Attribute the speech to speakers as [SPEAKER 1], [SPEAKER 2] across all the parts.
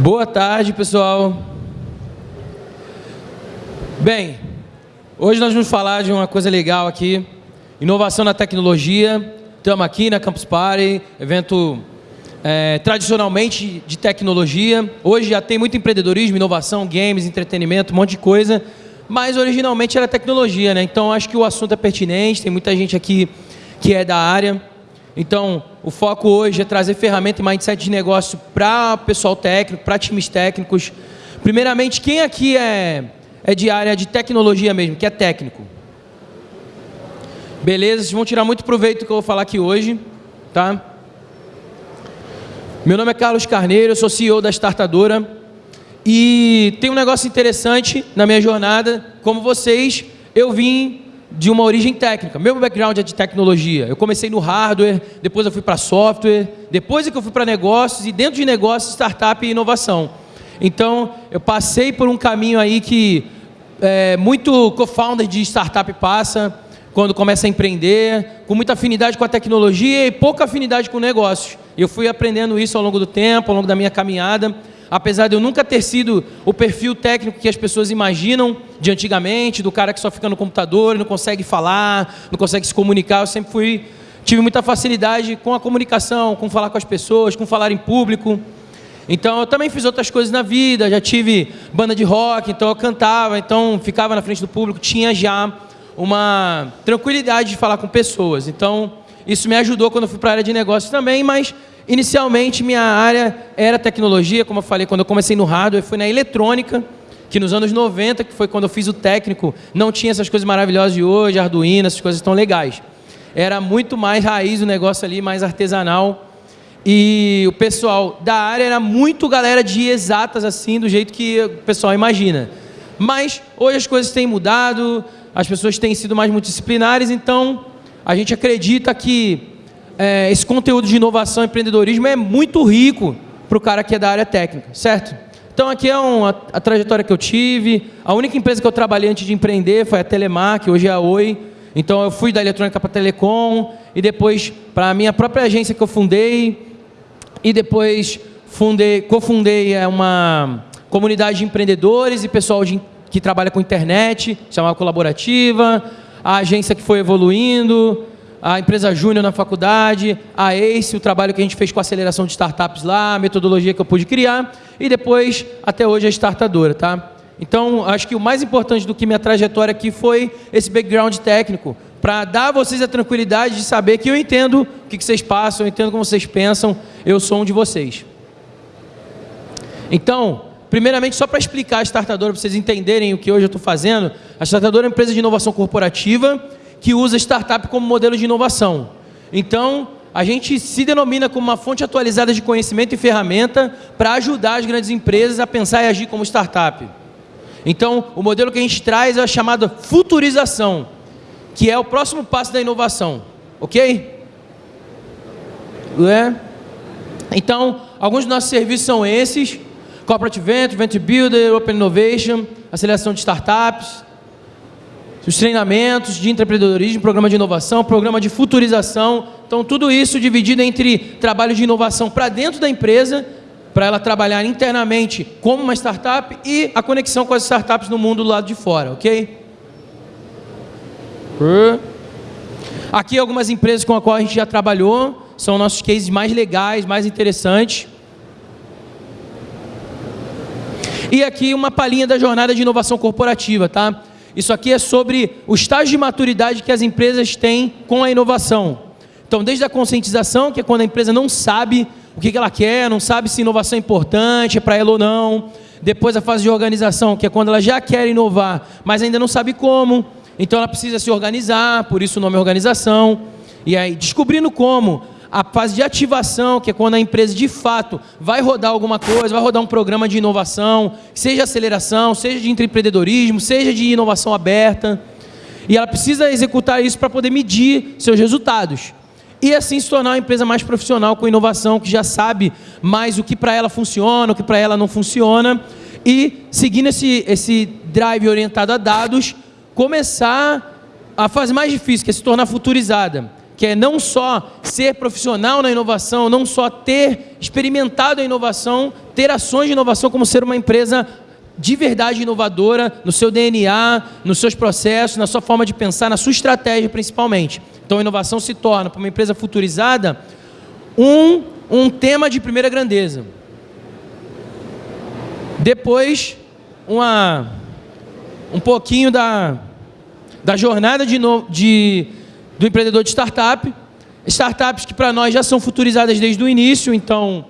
[SPEAKER 1] Boa tarde, pessoal. Bem, hoje nós vamos falar de uma coisa legal aqui, inovação na tecnologia. Estamos aqui na Campus Party, evento é, tradicionalmente de tecnologia. Hoje já tem muito empreendedorismo, inovação, games, entretenimento, um monte de coisa, mas originalmente era tecnologia, né? Então acho que o assunto é pertinente, tem muita gente aqui que é da área. Então, o foco hoje é trazer ferramenta e mindset de negócio para pessoal técnico, para times técnicos. Primeiramente, quem aqui é, é de área de tecnologia mesmo, que é técnico? Beleza, vocês vão tirar muito proveito do que eu vou falar aqui hoje, tá? Meu nome é Carlos Carneiro, eu sou CEO da Startadora e tem um negócio interessante na minha jornada, como vocês, eu vim de uma origem técnica. Meu background é de tecnologia. Eu comecei no hardware, depois eu fui para software, depois é que eu fui para negócios e dentro de negócios, startup e inovação. Então, eu passei por um caminho aí que é, muito co-founder de startup passa quando começa a empreender, com muita afinidade com a tecnologia e pouca afinidade com negócios. Eu fui aprendendo isso ao longo do tempo, ao longo da minha caminhada apesar de eu nunca ter sido o perfil técnico que as pessoas imaginam de antigamente, do cara que só fica no computador e não consegue falar, não consegue se comunicar, eu sempre fui, tive muita facilidade com a comunicação, com falar com as pessoas, com falar em público. Então eu também fiz outras coisas na vida, já tive banda de rock, então eu cantava, então ficava na frente do público, tinha já uma tranquilidade de falar com pessoas. Então isso me ajudou quando eu fui para a área de negócios também, mas Inicialmente, minha área era tecnologia, como eu falei, quando eu comecei no hardware, foi na eletrônica, que nos anos 90, que foi quando eu fiz o técnico, não tinha essas coisas maravilhosas de hoje, Arduino, essas coisas tão legais. Era muito mais raiz o negócio ali, mais artesanal. E o pessoal da área era muito galera de exatas, assim, do jeito que o pessoal imagina. Mas hoje as coisas têm mudado, as pessoas têm sido mais multidisciplinares, então a gente acredita que é, esse conteúdo de inovação e empreendedorismo é muito rico para o cara que é da área técnica, certo? Então aqui é uma, a trajetória que eu tive. A única empresa que eu trabalhei antes de empreender foi a Telemar, que hoje é a Oi. Então eu fui da eletrônica para a Telecom e depois para a minha própria agência que eu fundei e depois fundei, cofundei é, uma comunidade de empreendedores e pessoal de, que trabalha com internet, chamada Colaborativa, a agência que foi evoluindo, a empresa Júnior na faculdade, a ACE, o trabalho que a gente fez com a aceleração de startups lá, a metodologia que eu pude criar, e depois, até hoje, a startadora, tá? Então, acho que o mais importante do que minha trajetória aqui foi esse background técnico, para dar a vocês a tranquilidade de saber que eu entendo o que vocês passam, eu entendo como vocês pensam, eu sou um de vocês. Então, primeiramente, só para explicar a Startadora, para vocês entenderem o que hoje eu estou fazendo, a Startadora é uma empresa de inovação corporativa, que usa startup como modelo de inovação. Então, a gente se denomina como uma fonte atualizada de conhecimento e ferramenta para ajudar as grandes empresas a pensar e agir como startup. Então, o modelo que a gente traz é a chamada futurização, que é o próximo passo da inovação. Ok? É? Então, alguns dos nossos serviços são esses. Corporate Venture, Venture Builder, Open Innovation, aceleração de startups, os treinamentos de empreendedorismo, programa de inovação, programa de futurização. Então, tudo isso dividido entre trabalho de inovação para dentro da empresa, para ela trabalhar internamente como uma startup e a conexão com as startups no mundo do lado de fora, ok? Aqui algumas empresas com as quais a gente já trabalhou, são nossos cases mais legais, mais interessantes. E aqui uma palhinha da jornada de inovação corporativa, tá? Isso aqui é sobre o estágio de maturidade que as empresas têm com a inovação. Então, desde a conscientização, que é quando a empresa não sabe o que ela quer, não sabe se inovação é importante, é para ela ou não. Depois a fase de organização, que é quando ela já quer inovar, mas ainda não sabe como. Então ela precisa se organizar, por isso o nome é organização. E aí, descobrindo como, a fase de ativação, que é quando a empresa de fato vai rodar alguma coisa, vai rodar um programa de inovação, seja aceleração, seja de empreendedorismo, seja de inovação aberta. E ela precisa executar isso para poder medir seus resultados. E assim se tornar uma empresa mais profissional com inovação, que já sabe mais o que para ela funciona, o que para ela não funciona. E seguindo esse, esse drive orientado a dados, começar a fase mais difícil, que é se tornar futurizada que é não só ser profissional na inovação, não só ter experimentado a inovação, ter ações de inovação como ser uma empresa de verdade inovadora no seu DNA, nos seus processos, na sua forma de pensar, na sua estratégia principalmente. Então a inovação se torna, para uma empresa futurizada, um, um tema de primeira grandeza. Depois, uma, um pouquinho da, da jornada de, de, do empreendedor de startup. Startups que para nós já são futurizadas desde o início, então,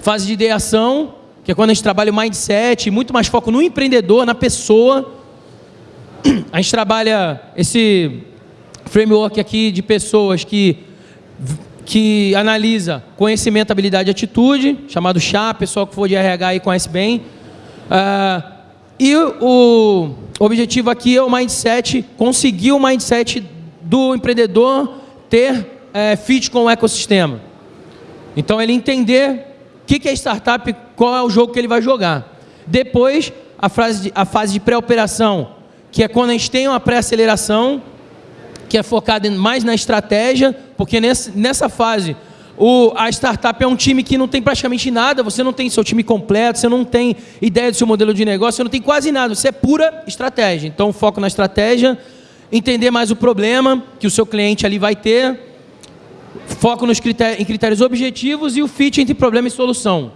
[SPEAKER 1] fase de ideação, que é quando a gente trabalha o mindset, muito mais foco no empreendedor, na pessoa. A gente trabalha esse framework aqui de pessoas que, que analisa conhecimento, habilidade e atitude, chamado CHA, pessoal que for de RH aí conhece bem. Uh, e o objetivo aqui é o mindset, conseguir o mindset do empreendedor ter é, fit com o ecossistema. Então ele entender o que, que é startup, qual é o jogo que ele vai jogar. Depois, a, fase de, a fase de pré-operação, que é quando a gente tem uma pré-aceleração, que é focada mais na estratégia, porque nessa, nessa fase o, a startup é um time que não tem praticamente nada, você não tem seu time completo, você não tem ideia do seu modelo de negócio, você não tem quase nada, você é pura estratégia. Então, foco na estratégia, entender mais o problema que o seu cliente ali vai ter, foco nos critérios, em critérios objetivos e o fit entre problema e solução.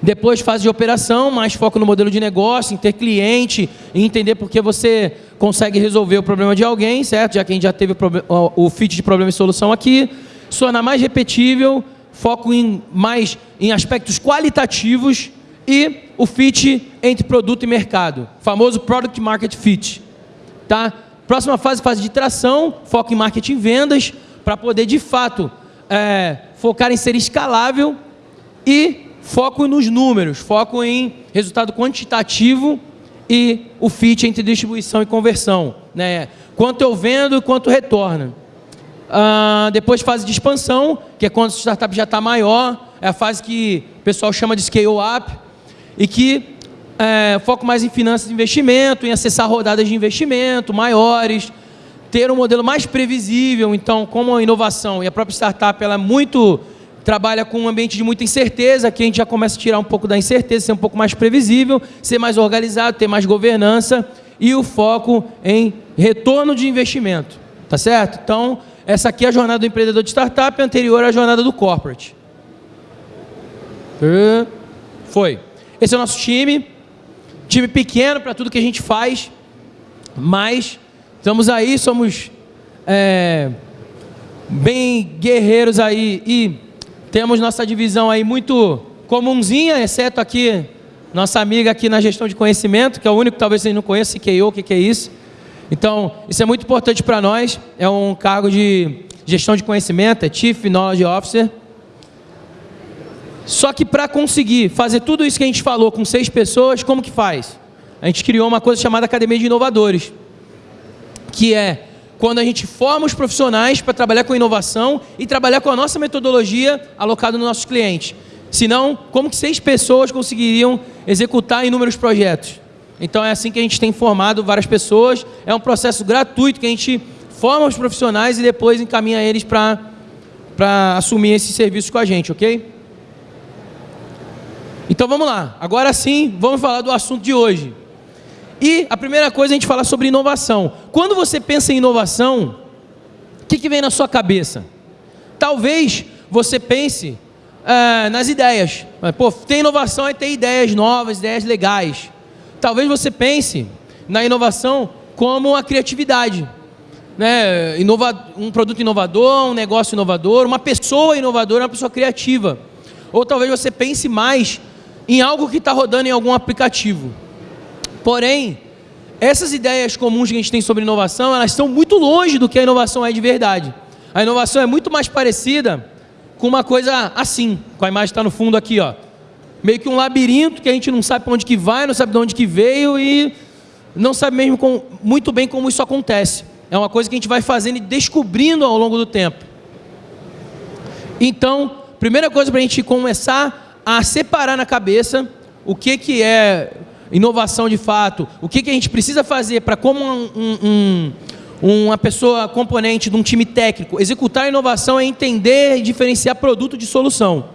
[SPEAKER 1] Depois, fase de operação, mais foco no modelo de negócio, em ter cliente, em entender por que você consegue resolver o problema de alguém, certo? Já que a gente já teve o, o fit de problema e solução aqui se tornar mais repetível, foco em mais em aspectos qualitativos e o fit entre produto e mercado, famoso product market fit, tá? Próxima fase, fase de tração, foco em marketing e vendas, para poder de fato é, focar em ser escalável e foco nos números, foco em resultado quantitativo e o fit entre distribuição e conversão, né? Quanto eu vendo e quanto retorna. Uh, depois fase de expansão, que é quando a startup já está maior, é a fase que o pessoal chama de scale up, e que é, foco mais em finanças de investimento, em acessar rodadas de investimento maiores, ter um modelo mais previsível. Então, como a inovação e a própria startup ela é muito trabalha com um ambiente de muita incerteza, que a gente já começa a tirar um pouco da incerteza, ser um pouco mais previsível, ser mais organizado, ter mais governança e o foco em retorno de investimento. Tá certo? Então, essa aqui é a jornada do empreendedor de startup, anterior à jornada do corporate. Foi. Esse é o nosso time. Time pequeno para tudo que a gente faz, mas estamos aí, somos é, bem guerreiros aí e temos nossa divisão aí muito comunzinha, exceto aqui, nossa amiga aqui na gestão de conhecimento, que é o único que talvez vocês não conheçam, CKO, o que, que é isso? Então, isso é muito importante para nós. É um cargo de gestão de conhecimento, é Chief Knowledge Officer. Só que para conseguir fazer tudo isso que a gente falou com seis pessoas, como que faz? A gente criou uma coisa chamada Academia de Inovadores, que é quando a gente forma os profissionais para trabalhar com inovação e trabalhar com a nossa metodologia alocada nos nossos clientes. Senão, como que seis pessoas conseguiriam executar inúmeros projetos? Então é assim que a gente tem formado várias pessoas. É um processo gratuito que a gente forma os profissionais e depois encaminha eles para assumir esses serviços com a gente, ok? Então vamos lá. Agora sim, vamos falar do assunto de hoje. E a primeira coisa é a gente falar sobre inovação. Quando você pensa em inovação, o que, que vem na sua cabeça? Talvez você pense é, nas ideias. Pô, tem inovação é ter ideias novas, ideias legais. Talvez você pense na inovação como a criatividade. Né? Inova um produto inovador, um negócio inovador, uma pessoa inovadora, uma pessoa criativa. Ou talvez você pense mais em algo que está rodando em algum aplicativo. Porém, essas ideias comuns que a gente tem sobre inovação, elas estão muito longe do que a inovação é de verdade. A inovação é muito mais parecida com uma coisa assim, com a imagem que está no fundo aqui, ó meio que um labirinto que a gente não sabe para onde que vai, não sabe de onde que veio e não sabe mesmo com, muito bem como isso acontece. É uma coisa que a gente vai fazendo e descobrindo ao longo do tempo. Então, primeira coisa para a gente começar a separar na cabeça o que, que é inovação de fato, o que, que a gente precisa fazer para como um, um, uma pessoa componente de um time técnico. Executar inovação é entender e diferenciar produto de solução.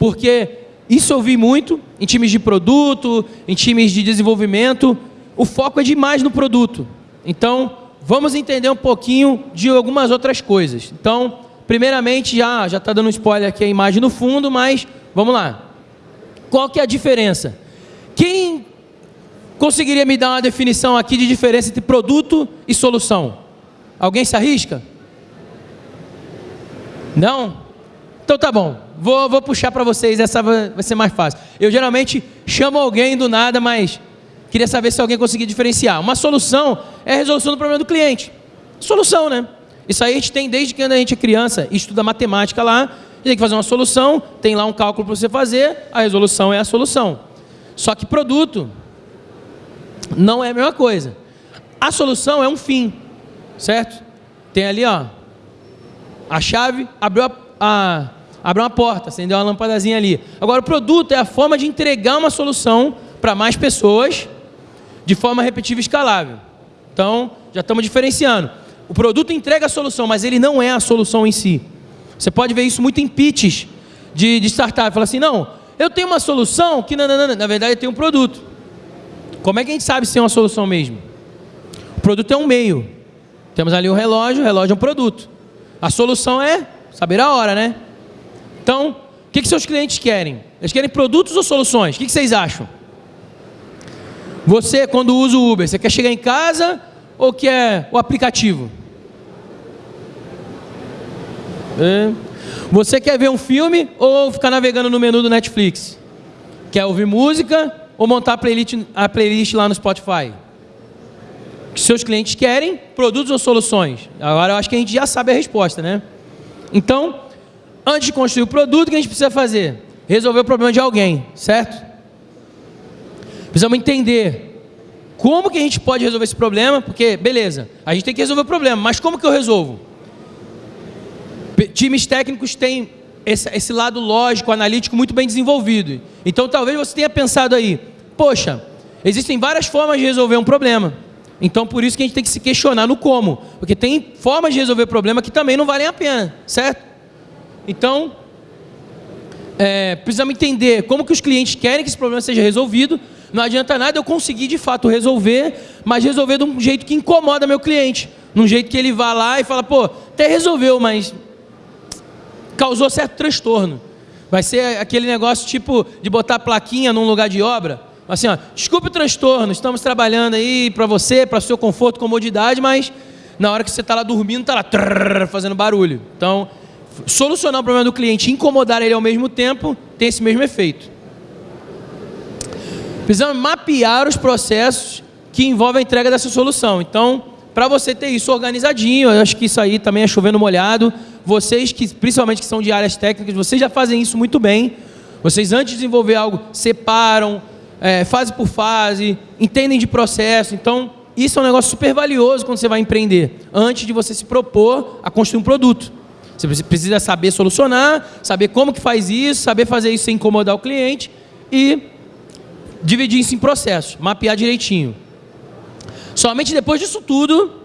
[SPEAKER 1] Porque isso eu vi muito em times de produto, em times de desenvolvimento. O foco é demais no produto. Então, vamos entender um pouquinho de algumas outras coisas. Então, primeiramente, já já está dando um spoiler aqui a imagem no fundo, mas vamos lá. Qual que é a diferença? Quem conseguiria me dar uma definição aqui de diferença entre produto e solução? Alguém se arrisca? Não? Então tá bom. Vou, vou puxar para vocês, essa vai ser mais fácil. Eu geralmente chamo alguém do nada, mas queria saber se alguém conseguia diferenciar. Uma solução é a resolução do problema do cliente. Solução, né? Isso aí a gente tem desde que a gente é criança estuda matemática lá. Tem que fazer uma solução, tem lá um cálculo para você fazer, a resolução é a solução. Só que produto não é a mesma coisa. A solução é um fim, certo? Tem ali, ó, a chave, abriu a, a abriu uma porta, acendeu uma lampadazinha ali. Agora, o produto é a forma de entregar uma solução para mais pessoas de forma repetível e escalável. Então, já estamos diferenciando. O produto entrega a solução, mas ele não é a solução em si. Você pode ver isso muito em pitches de, de startup. Fala assim, não, eu tenho uma solução que, não, na verdade, tenho um produto. Como é que a gente sabe se é uma solução mesmo? O produto é um meio. Temos ali o relógio, o relógio é um produto. A solução é saber a hora, né? Então, o que, que seus clientes querem? Eles querem produtos ou soluções? O que, que vocês acham? Você, quando usa o Uber, você quer chegar em casa ou quer o aplicativo? É. Você quer ver um filme ou ficar navegando no menu do Netflix? Quer ouvir música ou montar a playlist, a playlist lá no Spotify? Que seus clientes querem, produtos ou soluções? Agora eu acho que a gente já sabe a resposta, né? Então, antes de construir o produto, o que a gente precisa fazer? Resolver o problema de alguém, certo? Precisamos entender como que a gente pode resolver esse problema, porque, beleza, a gente tem que resolver o problema, mas como que eu resolvo? Times técnicos têm esse, esse lado lógico, analítico muito bem desenvolvido. Então talvez você tenha pensado aí, poxa, existem várias formas de resolver um problema. Então por isso que a gente tem que se questionar no como. Porque tem formas de resolver problema que também não valem a pena, certo? Então, é, precisamos entender como que os clientes querem que esse problema seja resolvido. Não adianta nada eu conseguir de fato resolver, mas resolver de um jeito que incomoda meu cliente. Num jeito que ele vá lá e fala, pô, até resolveu, mas causou certo transtorno. Vai ser aquele negócio tipo de botar plaquinha num lugar de obra. Assim, ó, desculpe o transtorno, estamos trabalhando aí para você, para seu conforto, comodidade, mas na hora que você está lá dormindo, está lá trrr, fazendo barulho. Então, solucionar o problema do cliente e incomodar ele ao mesmo tempo tem esse mesmo efeito. Precisamos mapear os processos que envolvem a entrega dessa solução. Então, para você ter isso organizadinho, eu acho que isso aí também é chovendo molhado. Vocês, que principalmente que são de áreas técnicas, vocês já fazem isso muito bem. Vocês, antes de desenvolver algo, separam, é, fase por fase, entendem de processo. Então, isso é um negócio super valioso quando você vai empreender, antes de você se propor a construir um produto. Você precisa saber solucionar, saber como que faz isso, saber fazer isso sem incomodar o cliente e dividir isso em processos, mapear direitinho. Somente depois disso tudo,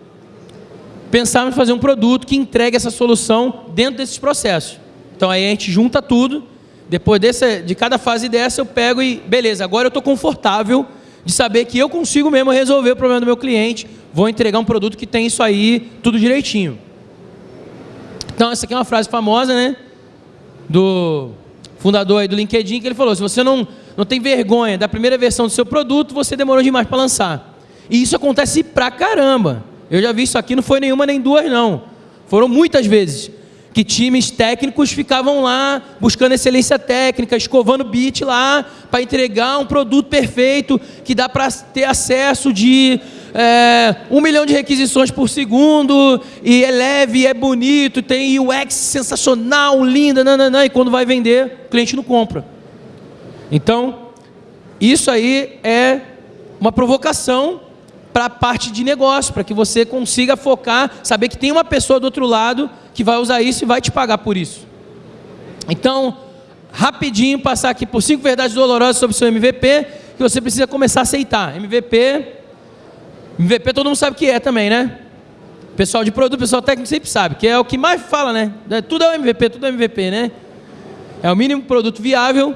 [SPEAKER 1] pensar em fazer um produto que entregue essa solução dentro desses processos. Então aí a gente junta tudo, depois dessa, de cada fase dessa eu pego e, beleza, agora eu estou confortável de saber que eu consigo mesmo resolver o problema do meu cliente, vou entregar um produto que tem isso aí, tudo direitinho. Então essa aqui é uma frase famosa, né? Do fundador aí do LinkedIn, que ele falou, se você não, não tem vergonha da primeira versão do seu produto, você demorou demais para lançar. E isso acontece pra caramba. Eu já vi isso aqui, não foi nenhuma nem duas, não. Foram muitas vezes que times técnicos ficavam lá buscando excelência técnica, escovando bit lá para entregar um produto perfeito que dá para ter acesso de é, um milhão de requisições por segundo e é leve, é bonito, tem UX sensacional, linda, nananã, e quando vai vender, o cliente não compra. Então, isso aí é uma provocação para a parte de negócio, para que você consiga focar, saber que tem uma pessoa do outro lado que vai usar isso e vai te pagar por isso. Então, rapidinho passar aqui por cinco verdades dolorosas sobre o seu MVP, que você precisa começar a aceitar. MVP, MVP todo mundo sabe o que é também, né? Pessoal de produto, pessoal técnico sempre sabe, que é o que mais fala, né? É, tudo é o MVP, tudo é MVP, né? É o mínimo produto viável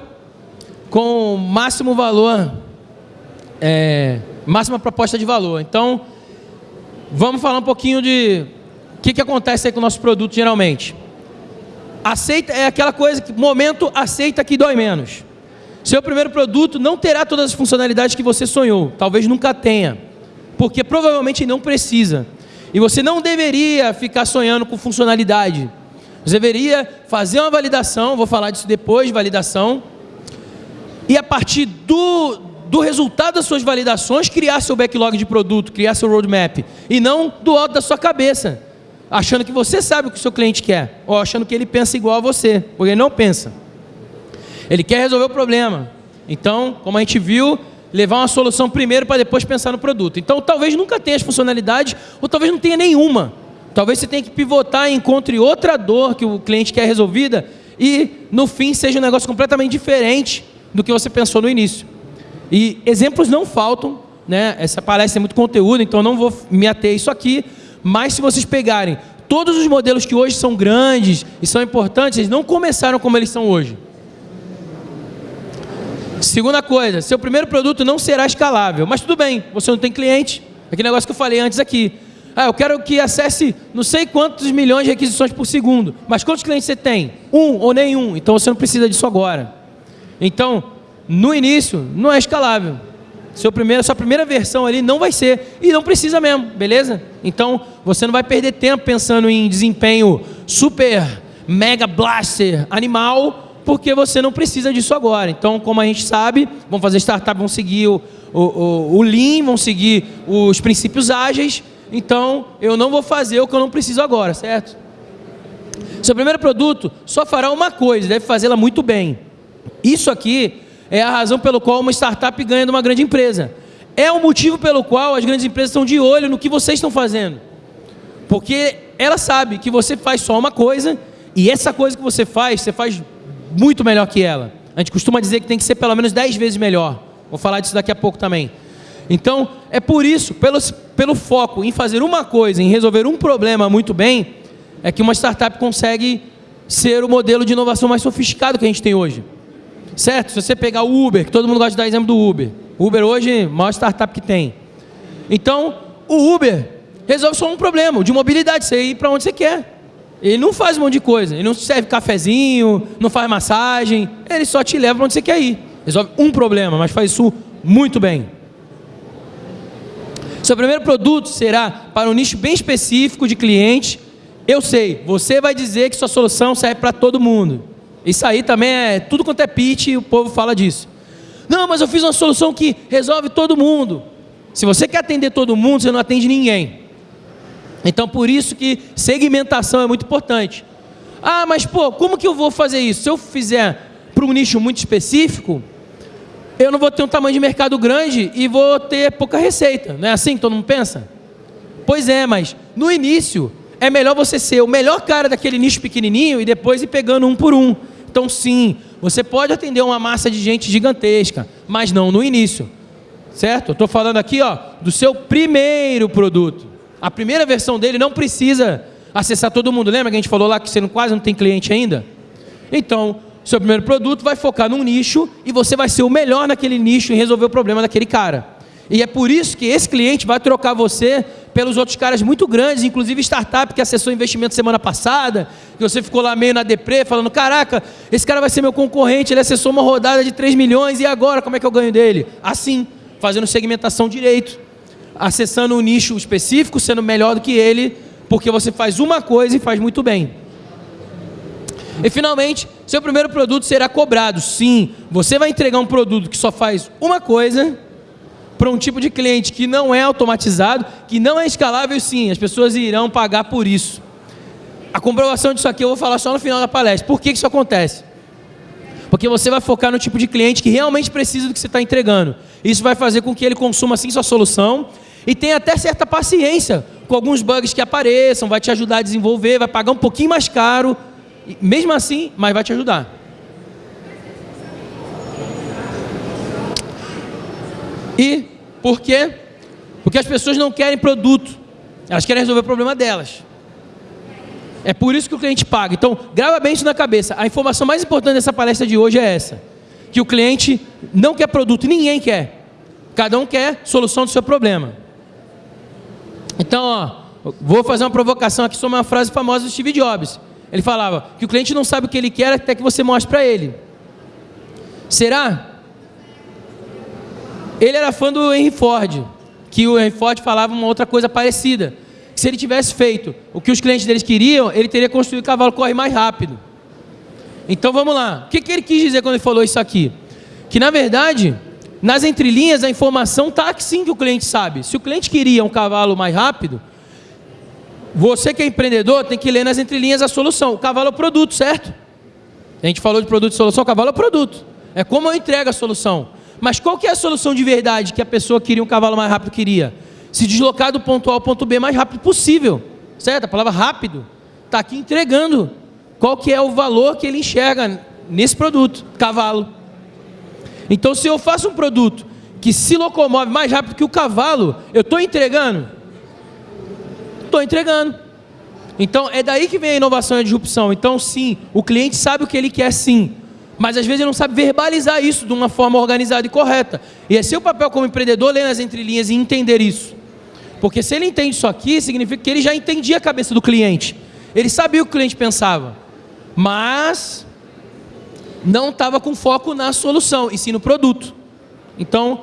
[SPEAKER 1] com máximo valor, é, máxima proposta de valor. Então, vamos falar um pouquinho de o que, que acontece aí com o nosso produto geralmente. Aceita é aquela coisa que momento aceita que dói menos. Seu primeiro produto não terá todas as funcionalidades que você sonhou, talvez nunca tenha, porque provavelmente não precisa. E você não deveria ficar sonhando com funcionalidade. Você deveria fazer uma validação, vou falar disso depois, validação, e a partir do, do resultado das suas validações, criar seu backlog de produto, criar seu roadmap, e não do alto da sua cabeça, achando que você sabe o que o seu cliente quer, ou achando que ele pensa igual a você, porque ele não pensa. Ele quer resolver o problema. Então, como a gente viu, levar uma solução primeiro para depois pensar no produto. Então, talvez nunca tenha as funcionalidades, ou talvez não tenha nenhuma. Talvez você tenha que pivotar e encontre outra dor que o cliente quer resolvida e, no fim, seja um negócio completamente diferente do que você pensou no início. E exemplos não faltam, né? Essa palestra é muito conteúdo, então não vou me ater a isso aqui, mas se vocês pegarem todos os modelos que hoje são grandes e são importantes, eles não começaram como eles são hoje. Segunda coisa, seu primeiro produto não será escalável. Mas tudo bem, você não tem cliente. Aquele negócio que eu falei antes aqui. Ah, eu quero que acesse não sei quantos milhões de requisições por segundo. Mas quantos clientes você tem? Um ou nenhum. Então você não precisa disso agora. Então, no início, não é escalável. Seu primeiro, sua primeira versão ali não vai ser. E não precisa mesmo, beleza? Então, você não vai perder tempo pensando em desempenho super, mega blaster, animal porque você não precisa disso agora. Então, como a gente sabe, vão fazer startup, vão seguir o, o, o, Lean, vão seguir os princípios ágeis. Então, eu não vou fazer o que eu não preciso agora, certo? Seu primeiro produto só fará uma coisa, deve fazê-la muito bem. Isso aqui é a razão pelo qual uma startup ganha de uma grande empresa. É o motivo pelo qual as grandes empresas estão de olho no que vocês estão fazendo. Porque ela sabe que você faz só uma coisa e essa coisa que você faz, você faz muito melhor que ela. A gente costuma dizer que tem que ser pelo menos 10 vezes melhor. Vou falar disso daqui a pouco também. Então, é por isso, pelo, pelo foco em fazer uma coisa, em resolver um problema muito bem, é que uma startup consegue ser o modelo de inovação mais sofisticado que a gente tem hoje. Certo? Se você pegar o Uber, que todo mundo gosta de dar exemplo do Uber. Uber hoje é maior startup que tem. Então, o Uber resolve só um problema, de mobilidade, você ir para onde você quer. Ele não faz um monte de coisa. Ele não serve cafezinho, não faz massagem. Ele só te leva para onde você quer ir. Resolve um problema, mas faz isso muito bem. Seu primeiro produto será para um nicho bem específico de cliente. Eu sei, você vai dizer que sua solução serve para todo mundo. Isso aí também é tudo quanto é pitch e o povo fala disso. Não, mas eu fiz uma solução que resolve todo mundo. Se você quer atender todo mundo, você não atende ninguém. Então, por isso que segmentação é muito importante. Ah, mas pô, como que eu vou fazer isso? Se eu fizer para um nicho muito específico, eu não vou ter um tamanho de mercado grande e vou ter pouca receita. Não é assim que todo mundo pensa? Pois é, mas no início é melhor você ser o melhor cara daquele nicho pequenininho e depois ir pegando um por um. Então, sim, você pode atender uma massa de gente gigantesca, mas não no início. Certo? Estou falando aqui ó, do seu primeiro produto. A primeira versão dele não precisa acessar todo mundo. Lembra que a gente falou lá que você quase não tem cliente ainda? Então, seu primeiro produto vai focar num nicho e você vai ser o melhor naquele nicho em resolver o problema daquele cara. E é por isso que esse cliente vai trocar você pelos outros caras muito grandes, inclusive startup que acessou investimento semana passada, que você ficou lá meio na deprê, falando, caraca, esse cara vai ser meu concorrente, ele acessou uma rodada de 3 milhões, e agora, como é que eu ganho dele? Assim, fazendo segmentação direito acessando um nicho específico, sendo melhor do que ele, porque você faz uma coisa e faz muito bem. E finalmente, seu primeiro produto será cobrado. Sim, você vai entregar um produto que só faz uma coisa para um tipo de cliente que não é automatizado, que não é escalável, sim, as pessoas irão pagar por isso. A comprovação disso aqui eu vou falar só no final da palestra. Por que isso acontece? Porque você vai focar no tipo de cliente que realmente precisa do que você está entregando. Isso vai fazer com que ele consuma sim sua solução e tem até certa paciência com alguns bugs que apareçam, vai te ajudar a desenvolver, vai pagar um pouquinho mais caro, mesmo assim, mas vai te ajudar. E por quê? Porque as pessoas não querem produto, Elas querem resolver o problema delas. É por isso que o cliente paga. Então, grava bem isso na cabeça. A informação mais importante dessa palestra de hoje é essa: que o cliente não quer produto, ninguém quer. Cada um quer solução do seu problema. Então, ó, vou fazer uma provocação aqui sobre uma frase famosa do Steve Jobs. Ele falava que o cliente não sabe o que ele quer até que você mostre para ele. Será? Ele era fã do Henry Ford, que o Henry Ford falava uma outra coisa parecida. Se ele tivesse feito o que os clientes deles queriam, ele teria construído o cavalo corre mais rápido. Então vamos lá. O que, que ele quis dizer quando ele falou isso aqui? Que na verdade, nas entrelinhas a informação está sim que o cliente sabe. Se o cliente queria um cavalo mais rápido, você que é empreendedor tem que ler nas entrelinhas a solução. O cavalo é o produto, certo? A gente falou de produto e solução, o cavalo é o produto. É como eu entrego a solução. Mas qual que é a solução de verdade que a pessoa queria um cavalo mais rápido queria? Se deslocar do ponto A ao ponto B mais rápido possível. Certo? A palavra rápido está aqui entregando qual que é o valor que ele enxerga nesse produto, cavalo. Então se eu faço um produto que se locomove mais rápido que o cavalo, eu estou entregando? Estou entregando. Então é daí que vem a inovação e a disrupção. Então sim, o cliente sabe o que ele quer sim, mas às vezes ele não sabe verbalizar isso de uma forma organizada e correta. E é seu papel como empreendedor ler nas entrelinhas e entender isso. Porque se ele entende isso aqui, significa que ele já entendia a cabeça do cliente. Ele sabia o que o cliente pensava. Mas não estava com foco na solução, e sim no produto. Então,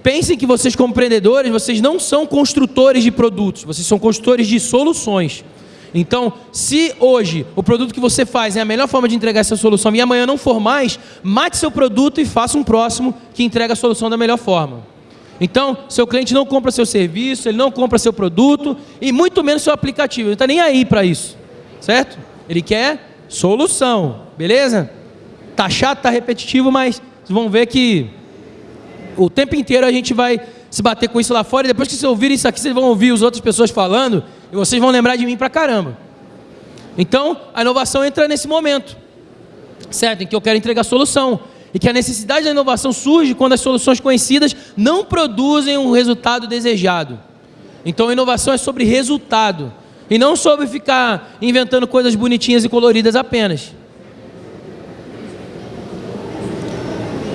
[SPEAKER 1] Pensem que vocês, como empreendedores, vocês não são construtores de produtos, vocês são construtores de soluções. Então, se hoje o produto que você faz é a melhor forma de entregar essa solução e amanhã não for mais, mate seu produto e faça um próximo que entrega a solução da melhor forma. Então, seu cliente não compra seu serviço, ele não compra seu produto e muito menos seu aplicativo. Ele não está nem aí para isso, certo? Ele quer solução, beleza? Tá chato, tá repetitivo, mas vocês vão ver que o tempo inteiro a gente vai se bater com isso lá fora, e depois que vocês ouvirem isso aqui, vocês vão ouvir as outras pessoas falando, e vocês vão lembrar de mim pra caramba. Então, a inovação entra nesse momento, certo? Em que eu quero entregar solução. E que a necessidade da inovação surge quando as soluções conhecidas não produzem um resultado desejado. Então, a inovação é sobre resultado. E não sobre ficar inventando coisas bonitinhas e coloridas apenas.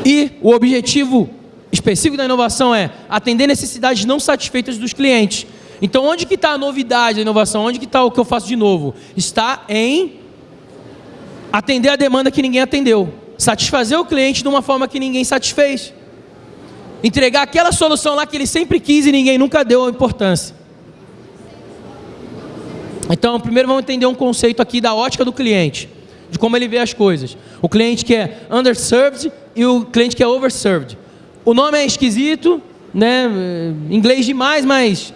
[SPEAKER 1] E o objetivo específico da inovação é atender necessidades não satisfeitas dos clientes. Então, onde que está a novidade da inovação? Onde que está o que eu faço de novo? Está em atender a demanda que ninguém atendeu. Satisfazer o cliente de uma forma que ninguém satisfez. Entregar aquela solução lá que ele sempre quis e ninguém nunca deu a importância. Então, primeiro vamos entender um conceito aqui da ótica do cliente, de como ele vê as coisas. O cliente que é underserved e o cliente que é overserved. O nome é esquisito, né? inglês demais, mas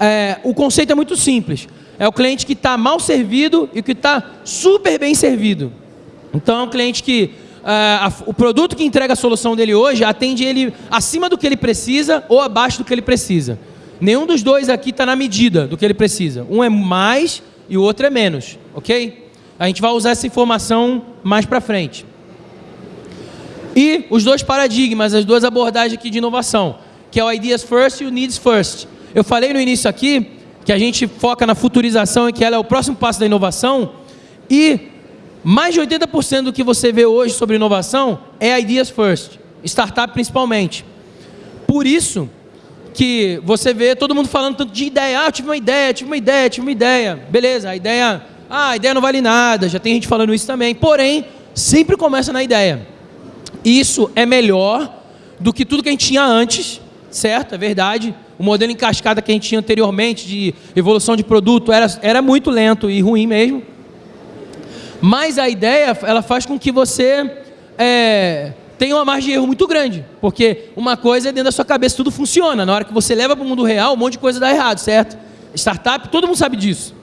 [SPEAKER 1] é, o conceito é muito simples. É o cliente que está mal servido e que está super bem servido. Então é um cliente que é, a, o produto que entrega a solução dele hoje atende ele acima do que ele precisa ou abaixo do que ele precisa. Nenhum dos dois aqui está na medida do que ele precisa. Um é mais e o outro é menos, ok? A gente vai usar essa informação mais para frente. E os dois paradigmas, as duas abordagens aqui de inovação, que é o Ideas First e o Needs First. Eu falei no início aqui que a gente foca na futurização e que ela é o próximo passo da inovação. E mais de 80% do que você vê hoje sobre inovação é Ideas First, startup principalmente. Por isso que você vê todo mundo falando tanto de ideia. Ah, eu tive uma ideia, tive uma ideia, tive uma ideia. Beleza, a ideia, ah, a ideia não vale nada, já tem gente falando isso também. Porém, sempre começa na ideia. Isso é melhor do que tudo que a gente tinha antes, certo? É verdade. O modelo em cascata que a gente tinha anteriormente de evolução de produto era, era muito lento e ruim mesmo. Mas a ideia, ela faz com que você é, tenha uma margem de erro muito grande. Porque uma coisa é dentro da sua cabeça, tudo funciona. Na hora que você leva para o mundo real, um monte de coisa dá errado, certo? Startup, todo mundo sabe disso.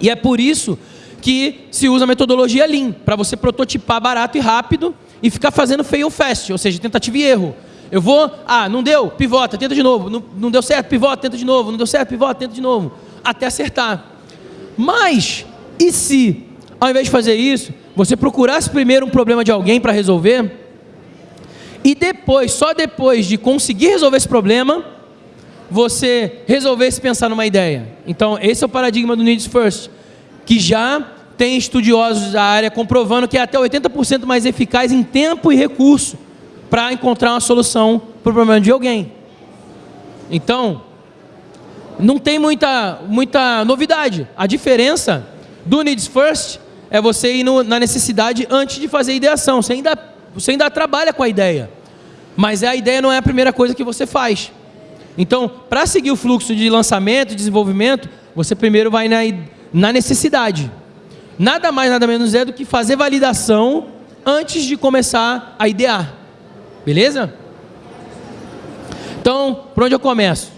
[SPEAKER 1] E é por isso que se usa a metodologia Lean, para você prototipar barato e rápido e ficar fazendo fail fast, ou seja, tentativa e erro. Eu vou, ah, não deu, pivota, tenta de novo. Não, não deu certo, pivota, tenta de novo. Não deu certo, pivota, tenta de novo. Até acertar. Mas, e se, ao invés de fazer isso, você procurasse primeiro um problema de alguém para resolver, e depois, só depois de conseguir resolver esse problema, você resolvesse pensar numa ideia. Então, esse é o paradigma do Needs First, que já tem estudiosos da área comprovando que é até 80% mais eficaz em tempo e recurso para encontrar uma solução para o problema de alguém. Então, não tem muita, muita novidade. A diferença do Needs First é você ir no, na necessidade antes de fazer a ideação. Você ainda, você ainda trabalha com a ideia. Mas a ideia não é a primeira coisa que você faz. Então, para seguir o fluxo de lançamento e desenvolvimento, você primeiro vai na, na necessidade. Nada mais, nada menos é do que fazer validação antes de começar a idear. Beleza? Então, por onde eu começo?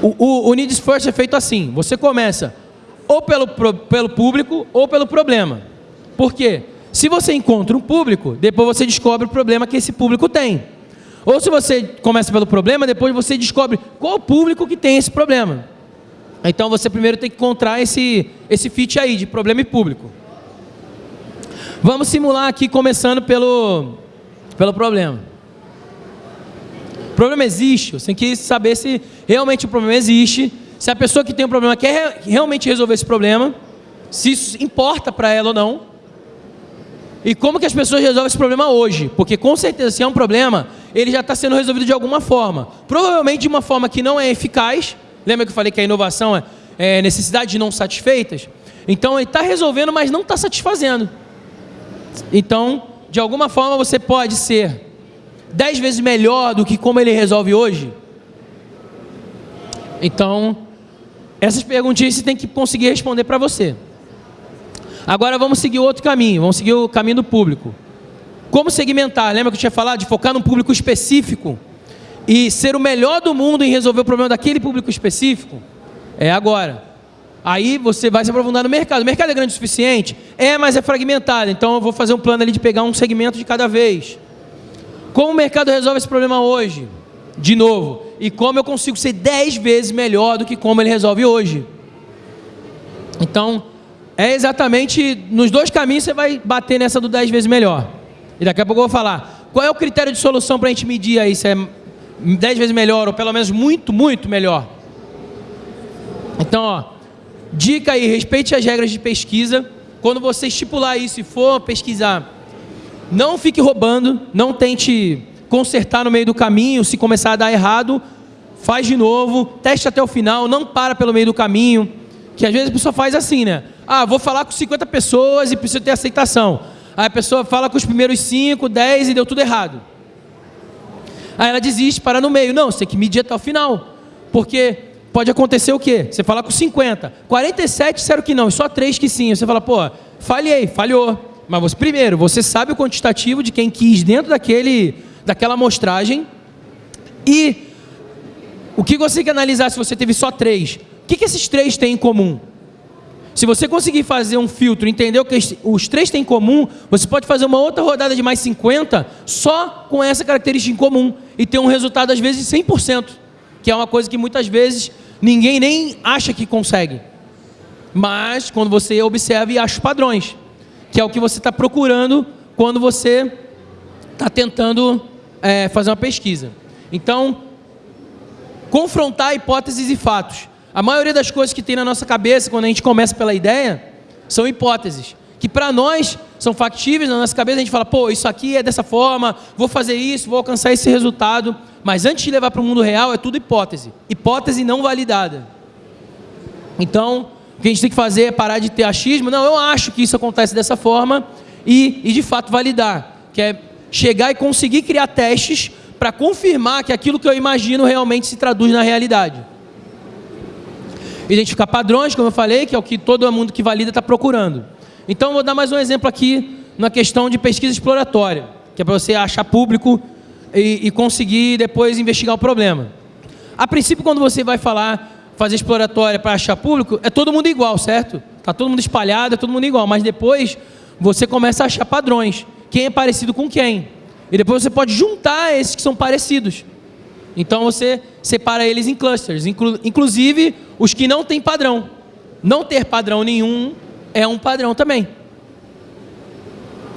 [SPEAKER 1] O, o, o Needs First é feito assim: você começa ou pelo, pelo público ou pelo problema. Por quê? Se você encontra um público, depois você descobre o problema que esse público tem. Ou se você começa pelo problema, depois você descobre qual o público que tem esse problema. Então você primeiro tem que encontrar esse, esse fit aí de problema e público. Vamos simular aqui começando pelo, pelo problema. O problema existe, você tem que saber se realmente o problema existe, se a pessoa que tem um problema quer realmente resolver esse problema, se isso importa para ela ou não, e como que as pessoas resolvem esse problema hoje, porque com certeza se é um problema, ele já está sendo resolvido de alguma forma, provavelmente de uma forma que não é eficaz, lembra que eu falei que a inovação é, é necessidade de não satisfeitas? Então ele está resolvendo, mas não está satisfazendo. Então, de alguma forma você pode ser dez vezes melhor do que como ele resolve hoje. Então, essas perguntinhas você tem que conseguir responder para você. Agora vamos seguir outro caminho, vamos seguir o caminho do público. Como segmentar? Lembra que eu tinha falado de focar num público específico e ser o melhor do mundo em resolver o problema daquele público específico? É agora. Aí você vai se aprofundar no mercado. O mercado é grande o suficiente? É, mas é fragmentado. Então eu vou fazer um plano ali de pegar um segmento de cada vez. Como o mercado resolve esse problema hoje? De novo. E como eu consigo ser 10 vezes melhor do que como ele resolve hoje? Então, é exatamente nos dois caminhos você vai bater nessa do 10 vezes melhor. E daqui a pouco eu vou falar. Qual é o critério de solução para a gente medir aí se é 10 vezes melhor ou pelo menos muito, muito melhor? Então, ó, dica aí, respeite as regras de pesquisa. Quando você estipular isso e for pesquisar não fique roubando, não tente consertar no meio do caminho, se começar a dar errado, faz de novo, teste até o final, não para pelo meio do caminho, que às vezes a pessoa faz assim, né? Ah, vou falar com 50 pessoas e preciso ter aceitação. Aí a pessoa fala com os primeiros 5, 10 e deu tudo errado. Aí ela desiste, para no meio. Não, você tem que medir até o final. Porque pode acontecer o quê? Você fala com 50, 47 disseram que não, só 3 que sim. Você fala, pô, falhei, falhou. Mas você, primeiro, você sabe o quantitativo de quem quis dentro daquele, daquela amostragem. E o que você tem que analisar se você teve só três? O que, que esses três têm em comum? Se você conseguir fazer um filtro, entender o que os três têm em comum, você pode fazer uma outra rodada de mais 50 só com essa característica em comum e ter um resultado às vezes 100%, que é uma coisa que muitas vezes ninguém nem acha que consegue. Mas quando você observa e acha padrões que é o que você está procurando quando você está tentando é, fazer uma pesquisa. Então, confrontar hipóteses e fatos. A maioria das coisas que tem na nossa cabeça quando a gente começa pela ideia são hipóteses. Que para nós são factíveis na nossa cabeça, a gente fala, pô, isso aqui é dessa forma, vou fazer isso, vou alcançar esse resultado. Mas antes de levar para o mundo real, é tudo hipótese. Hipótese não validada. Então, o que a gente tem que fazer é parar de ter achismo. Não, eu acho que isso acontece dessa forma e, e de fato validar. Que é chegar e conseguir criar testes para confirmar que aquilo que eu imagino realmente se traduz na realidade. Identificar padrões, como eu falei, que é o que todo mundo que valida está procurando. Então, vou dar mais um exemplo aqui na questão de pesquisa exploratória, que é para você achar público e, e conseguir depois investigar o problema. A princípio, quando você vai falar fazer exploratória para achar público, é todo mundo igual, certo? Está todo mundo espalhado, é todo mundo igual. Mas depois você começa a achar padrões. Quem é parecido com quem? E depois você pode juntar esses que são parecidos. Então você separa eles em clusters, inclu inclusive os que não têm padrão. Não ter padrão nenhum é um padrão também.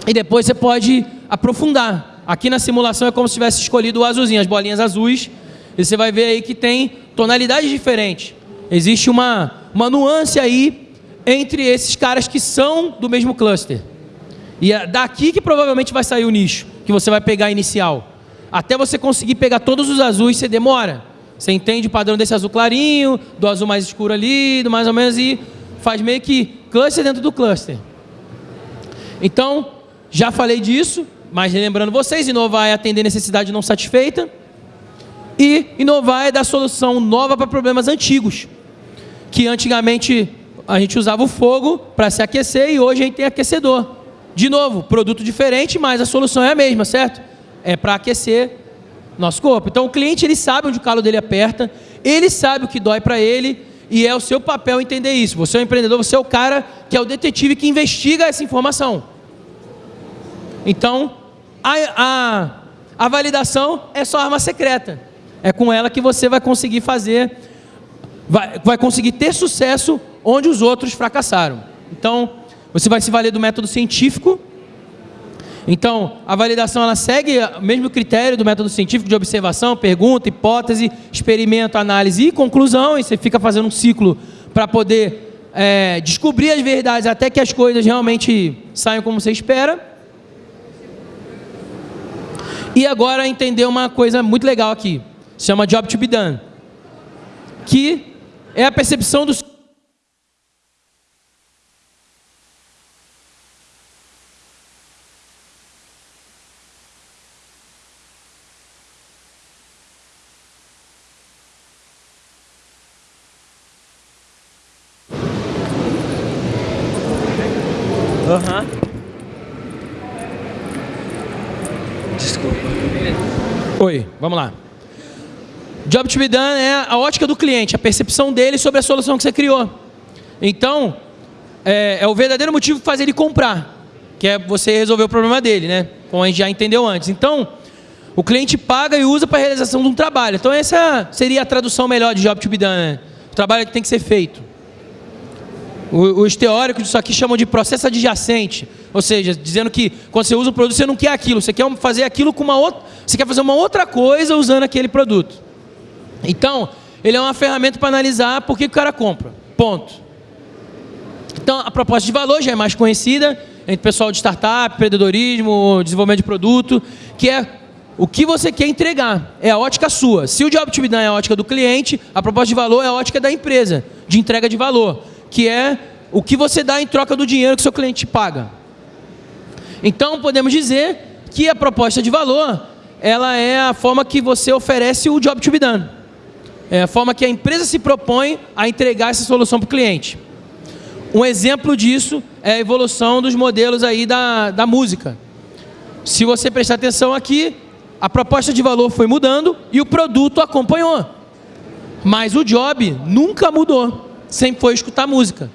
[SPEAKER 1] E depois você pode aprofundar. Aqui na simulação é como se tivesse escolhido o azulzinho, as bolinhas azuis e você vai ver aí que tem tonalidades diferentes. Existe uma, uma nuance aí entre esses caras que são do mesmo cluster. E é daqui que provavelmente vai sair o nicho, que você vai pegar inicial. Até você conseguir pegar todos os azuis, você demora. Você entende o padrão desse azul clarinho, do azul mais escuro ali, do mais ou menos, e faz meio que cluster dentro do cluster. Então, já falei disso, mas lembrando vocês, inovar é atender necessidade não satisfeita. E inovar é dar solução nova para problemas antigos. Que antigamente a gente usava o fogo para se aquecer e hoje a gente tem aquecedor. De novo, produto diferente, mas a solução é a mesma, certo? É para aquecer nosso corpo. Então o cliente ele sabe onde o calo dele aperta, ele sabe o que dói para ele e é o seu papel entender isso. Você é o empreendedor, você é o cara que é o detetive que investiga essa informação. Então a, a, a validação é só arma secreta. É com ela que você vai conseguir fazer, vai, vai conseguir ter sucesso onde os outros fracassaram. Então você vai se valer do método científico. Então, a validação ela segue o mesmo critério do método científico de observação, pergunta, hipótese, experimento, análise e conclusão. E você fica fazendo um ciclo para poder é, descobrir as verdades até que as coisas realmente saiam como você espera. E agora entender uma coisa muito legal aqui. Se chama Job to be done. Que é a percepção dos Oi, vamos lá. Job to be done é a ótica do cliente, a percepção dele sobre a solução que você criou. Então, é, é o verdadeiro motivo que faz ele comprar, que é você resolver o problema dele, né? Como a gente já entendeu antes. Então, o cliente paga e usa para a realização de um trabalho. Então, essa seria a tradução melhor de job to be done, né? O trabalho que tem que ser feito. Os teóricos disso aqui chamam de processo adjacente, ou seja, dizendo que quando você usa o produto você não quer aquilo, você quer fazer aquilo com uma outra, você quer fazer uma outra coisa usando aquele produto. Então, ele é uma ferramenta para analisar por que o cara compra. Ponto. Então, a proposta de valor já é mais conhecida entre o pessoal de startup, empreendedorismo, desenvolvimento de produto, que é o que você quer entregar. É a ótica sua. Se o job to be done é a ótica do cliente, a proposta de valor é a ótica da empresa, de entrega de valor que é o que você dá em troca do dinheiro que seu cliente paga. Então, podemos dizer que a proposta de valor, ela é a forma que você oferece o job to be done. É a forma que a empresa se propõe a entregar essa solução para o cliente. Um exemplo disso é a evolução dos modelos aí da, da música. Se você prestar atenção aqui, a proposta de valor foi mudando e o produto acompanhou. Mas o job nunca mudou sempre foi escutar música.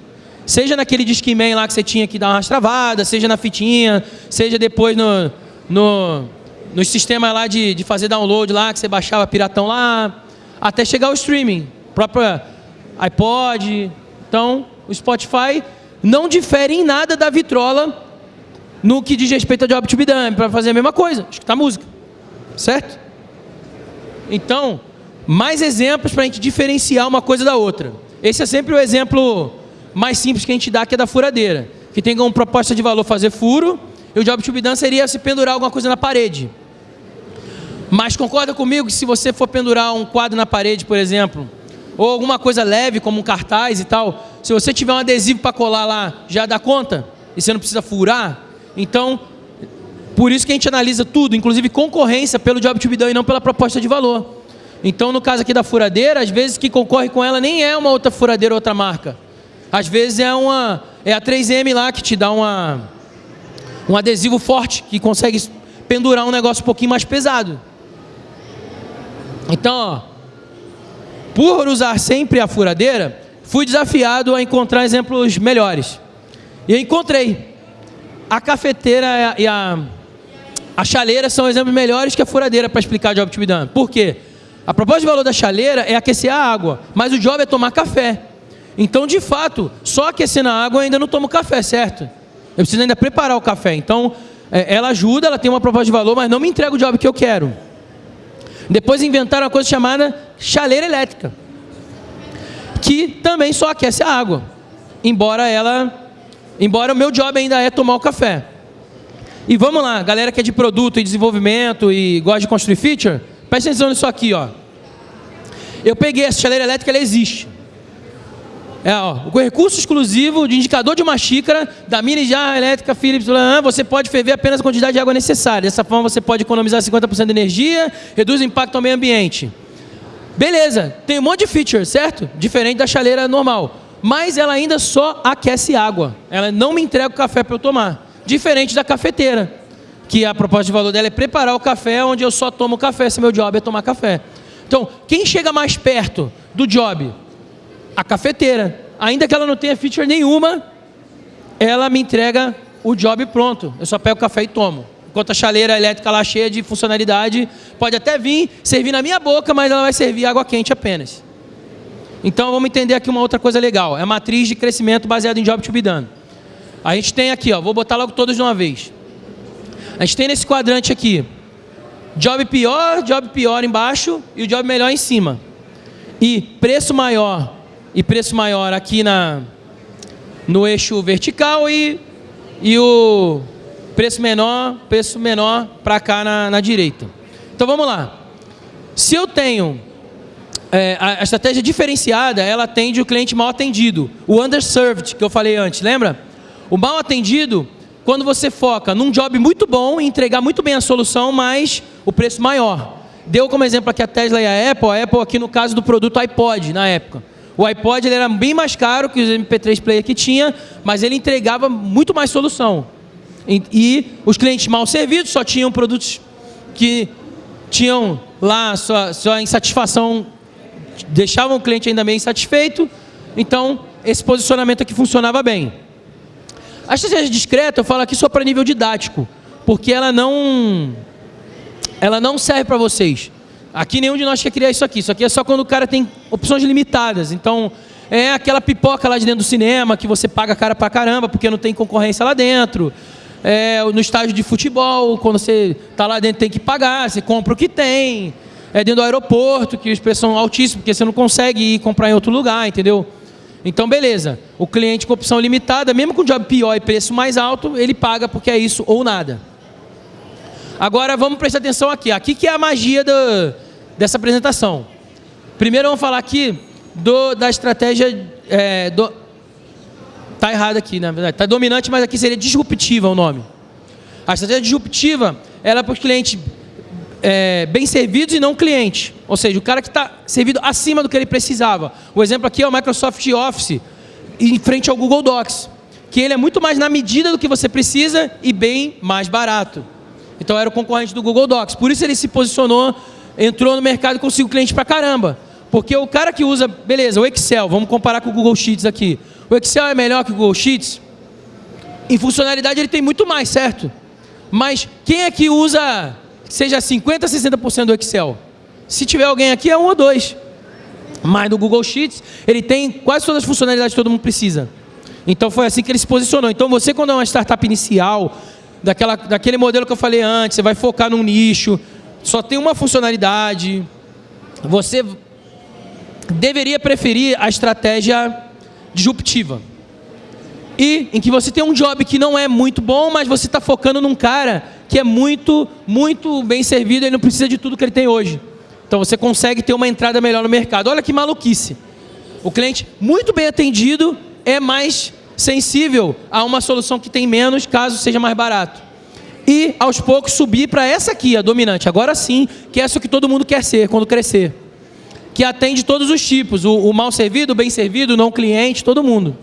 [SPEAKER 1] Seja naquele Discman lá que você tinha que dar uma rastravada, seja na fitinha, seja depois no, no, no sistema lá de, de fazer download lá, que você baixava piratão lá, até chegar ao streaming, próprio iPod. Então, o Spotify não difere em nada da vitrola no que diz respeito a Job to be done, para fazer a mesma coisa, escutar música. Certo? Então, mais exemplos para a gente diferenciar uma coisa da outra. Esse é sempre o exemplo mais simples que a gente dá, que é da furadeira. Que tem como proposta de valor fazer furo, e o job to be done seria se pendurar alguma coisa na parede. Mas concorda comigo que se você for pendurar um quadro na parede, por exemplo, ou alguma coisa leve, como um cartaz e tal, se você tiver um adesivo para colar lá, já dá conta? E você não precisa furar? Então, por isso que a gente analisa tudo, inclusive concorrência, pelo job to be done e não pela proposta de valor. Então, no caso aqui da furadeira, às vezes que concorre com ela nem é uma outra furadeira, outra marca. Às vezes é uma é a 3M lá que te dá uma um adesivo forte que consegue pendurar um negócio um pouquinho mais pesado. Então, ó, por usar sempre a furadeira, fui desafiado a encontrar exemplos melhores. E eu encontrei. A cafeteira e a, a chaleira são exemplos melhores que a furadeira para explicar job to be done. Por quê? A proposta de valor da chaleira é aquecer a água, mas o job é tomar café. Então, de fato, só aquecendo a água eu ainda não tomo café, certo? Eu preciso ainda preparar o café. Então, é, ela ajuda, ela tem uma proposta de valor, mas não me entrega o job que eu quero. Depois inventaram uma coisa chamada chaleira elétrica, que também só aquece a água, embora ela, embora o meu job ainda é tomar o café. E vamos lá, galera que é de produto e desenvolvimento e gosta de construir feature, presta atenção nisso aqui, ó. Eu peguei essa chaleira elétrica, ela existe. É, ó, o recurso exclusivo de indicador de uma xícara da mini jarra elétrica Philips, você pode ferver apenas a quantidade de água necessária. Dessa forma você pode economizar 50% de energia, reduz o impacto ao meio ambiente. Beleza, tem um monte de feature, certo? Diferente da chaleira normal. Mas ela ainda só aquece água. Ela não me entrega o café para eu tomar. Diferente da cafeteira, que a proposta de valor dela é preparar o café onde eu só tomo café, se meu job é tomar café. Então, quem chega mais perto do job? A cafeteira. Ainda que ela não tenha feature nenhuma, ela me entrega o job pronto. Eu só pego o café e tomo. Enquanto a chaleira elétrica lá cheia de funcionalidade, pode até vir, servir na minha boca, mas ela vai servir água quente apenas. Então vamos entender aqui uma outra coisa legal. É a matriz de crescimento baseada em job to be done. A gente tem aqui, ó, vou botar logo todos de uma vez. A gente tem nesse quadrante aqui, job pior, job pior embaixo e o job melhor em cima. E preço maior e preço maior aqui na, no eixo vertical e, e o preço menor, preço menor para cá na, na, direita. Então vamos lá. Se eu tenho é, a, a, estratégia diferenciada, ela atende o cliente mal atendido, o underserved que eu falei antes, lembra? O mal atendido, quando você foca num job muito bom entregar muito bem a solução, mas o preço maior. Deu como exemplo aqui a Tesla e a Apple, a Apple aqui no caso do produto iPod na época. O iPod ele era bem mais caro que os MP3 player que tinha, mas ele entregava muito mais solução. E, e os clientes mal servidos só tinham produtos que tinham lá sua, sua insatisfação, deixavam o cliente ainda meio insatisfeito. Então, esse posicionamento aqui funcionava bem. A estratégia discreta eu falo aqui só para nível didático, porque ela não, ela não serve para vocês. Aqui nenhum de nós quer criar isso aqui. Isso aqui é só quando o cara tem opções limitadas. Então, é aquela pipoca lá de dentro do cinema que você paga cara pra caramba porque não tem concorrência lá dentro. É, no estádio de futebol, quando você está lá dentro tem que pagar, você compra o que tem. É dentro do aeroporto, que os preços são altíssimos, porque você não consegue ir comprar em outro lugar, entendeu? Então, beleza. O cliente com opção limitada, mesmo com job pior e preço mais alto, ele paga porque é isso ou nada. Agora vamos prestar atenção aqui. Aqui que é a magia do, dessa apresentação. Primeiro vamos falar aqui do, da estratégia. É, do, tá errado aqui, na verdade. Tá dominante, mas aqui seria disruptiva o nome. A estratégia disruptiva ela é para os clientes é, bem servidos e não cliente. Ou seja, o cara que está servido acima do que ele precisava. O exemplo aqui é o Microsoft Office em frente ao Google Docs. Que ele é muito mais na medida do que você precisa e bem mais barato. Então era o concorrente do Google Docs. Por isso ele se posicionou, entrou no mercado e conseguiu cliente pra caramba. Porque o cara que usa, beleza, o Excel, vamos comparar com o Google Sheets aqui. O Excel é melhor que o Google Sheets? Em funcionalidade ele tem muito mais, certo? Mas quem é que usa, seja 50%, 60% do Excel? Se tiver alguém aqui, é um ou dois. Mas no Google Sheets, ele tem quase todas as funcionalidades que todo mundo precisa. Então foi assim que ele se posicionou. Então você, quando é uma startup inicial, daquela, daquele modelo que eu falei antes, você vai focar num nicho, só tem uma funcionalidade, você deveria preferir a estratégia disruptiva. E em que você tem um job que não é muito bom, mas você está focando num cara que é muito, muito bem servido e não precisa de tudo que ele tem hoje. Então você consegue ter uma entrada melhor no mercado. Olha que maluquice. O cliente muito bem atendido é mais sensível a uma solução que tem menos, caso seja mais barato. E, aos poucos, subir para essa aqui, a dominante. Agora sim, que é essa que todo mundo quer ser quando crescer. Que atende todos os tipos, o, o mal servido, o bem servido, o não cliente, todo mundo.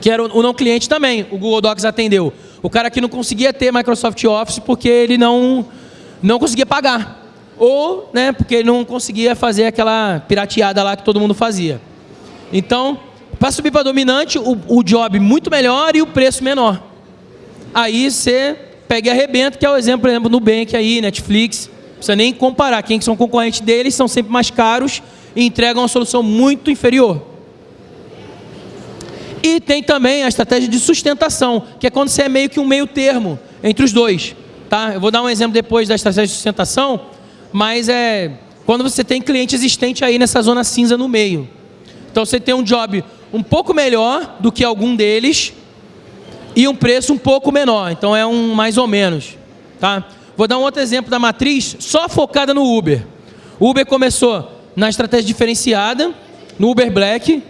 [SPEAKER 1] Que era o, o não cliente também, o Google Docs atendeu. O cara que não conseguia ter Microsoft Office porque ele não, não conseguia pagar. Ou né, porque ele não conseguia fazer aquela pirateada lá que todo mundo fazia. Então, para subir para dominante, o, o job muito melhor e o preço menor. Aí você pega e arrebenta, que é o exemplo, por exemplo, Nubank aí, Netflix. Não precisa nem comparar. Quem são concorrentes deles são sempre mais caros e entregam uma solução muito inferior. E tem também a estratégia de sustentação, que é quando você é meio que um meio termo entre os dois. Tá? Eu vou dar um exemplo depois da estratégia de sustentação, mas é quando você tem cliente existente aí nessa zona cinza no meio. Então você tem um job um pouco melhor do que algum deles e um preço um pouco menor. Então é um mais ou menos, tá? Vou dar um outro exemplo da matriz só focada no Uber. O Uber começou na estratégia diferenciada, no Uber Black,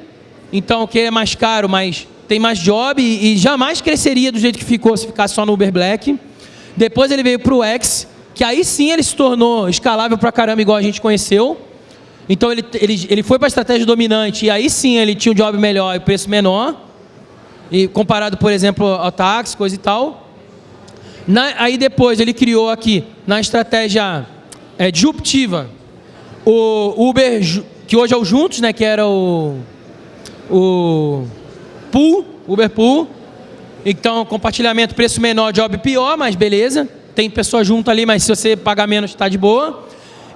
[SPEAKER 1] então que é mais caro, mas tem mais job e, e jamais cresceria do jeito que ficou se ficasse só no Uber Black. Depois ele veio para o X, que aí sim ele se tornou escalável para caramba, igual a gente conheceu. Então ele, ele, ele foi para a estratégia dominante e aí sim ele tinha um job melhor e preço menor. E comparado, por exemplo, ao táxi, coisa e tal. Na, aí depois ele criou aqui, na estratégia é, disruptiva, o Uber, que hoje é o Juntos, né, que era o, o Pool, Uber Pool. Então, compartilhamento, preço menor, job pior, mas beleza. Tem pessoa junto ali, mas se você pagar menos, está de boa.